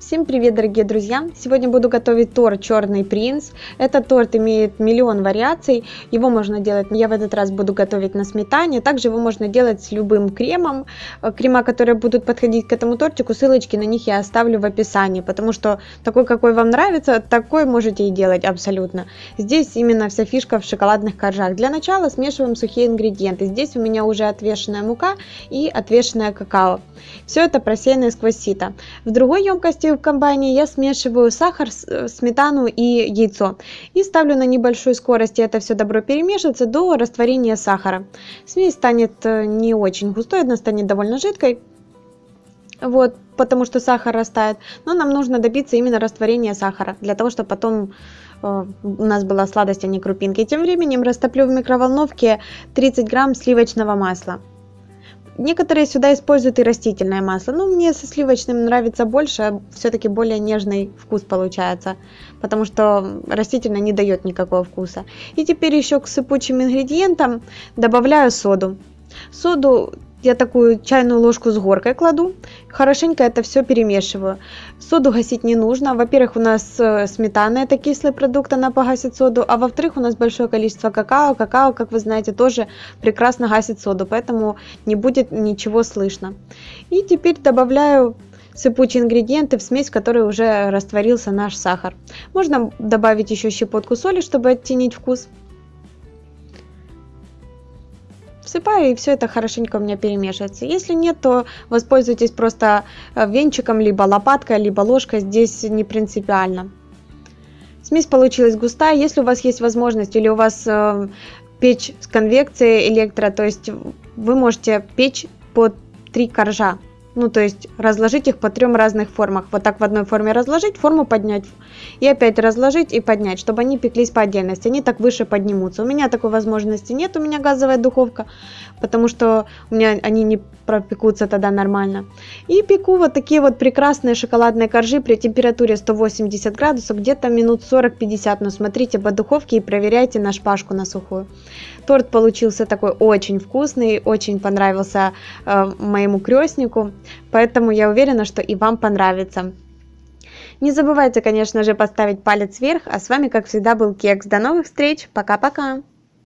Всем привет, дорогие друзья! Сегодня буду готовить торт Черный принц. Этот торт имеет миллион вариаций. Его можно делать, я в этот раз буду готовить на сметане. Также его можно делать с любым кремом. Э, крема, которые будут подходить к этому тортику, ссылочки на них я оставлю в описании. Потому что такой, какой вам нравится, такой можете и делать абсолютно. Здесь именно вся фишка в шоколадных коржах. Для начала смешиваем сухие ингредиенты. Здесь у меня уже отвешенная мука и отвешенное какао. Все это просеянное сквозь сито. В другой емкости в комбайне я смешиваю сахар, э, сметану и яйцо. И ставлю на небольшой скорости это все добро перемешиваться до растворения сахара. Смесь станет э, не очень густой, она станет довольно жидкой. Вот, потому что сахар растает. Но нам нужно добиться именно растворения сахара, для того, чтобы потом э, у нас была сладость, а не крупинки. Тем временем растоплю в микроволновке 30 грамм сливочного масла. Некоторые сюда используют и растительное масло, но мне со сливочным нравится больше, все-таки более нежный вкус получается, потому что растительное не дает никакого вкуса. И теперь еще к сыпучим ингредиентам добавляю соду. Соду я такую чайную ложку с горкой кладу, хорошенько это все перемешиваю. Соду гасить не нужно. Во-первых, у нас э, сметана, это кислый продукт, она погасит соду. А во-вторых, у нас большое количество какао. Какао, как вы знаете, тоже прекрасно гасит соду, поэтому не будет ничего слышно. И теперь добавляю сыпучие ингредиенты в смесь, в которой уже растворился наш сахар. Можно добавить еще щепотку соли, чтобы оттенить вкус. Всыпаю и все это хорошенько у меня перемешивается. Если нет, то воспользуйтесь просто э, венчиком, либо лопаткой, либо ложкой, здесь не принципиально. Смесь получилась густая, если у вас есть возможность или у вас э, печь с конвекцией электро, то есть вы можете печь под три коржа ну, то есть разложить их по трем разных формах. Вот так в одной форме разложить, форму поднять и опять разложить и поднять, чтобы они пеклись по отдельности. Они так выше поднимутся. У меня такой возможности нет, у меня газовая духовка, потому что у меня они не пропекутся тогда нормально. И пеку вот такие вот прекрасные шоколадные коржи при температуре 180 градусов, где-то минут 40-50. Но смотрите по духовке и проверяйте на шпажку на сухую. Торт получился такой очень вкусный, очень понравился э, моему крестнику, поэтому я уверена, что и вам понравится. Не забывайте, конечно же, поставить палец вверх, а с вами, как всегда, был Кекс. До новых встреч, пока-пока!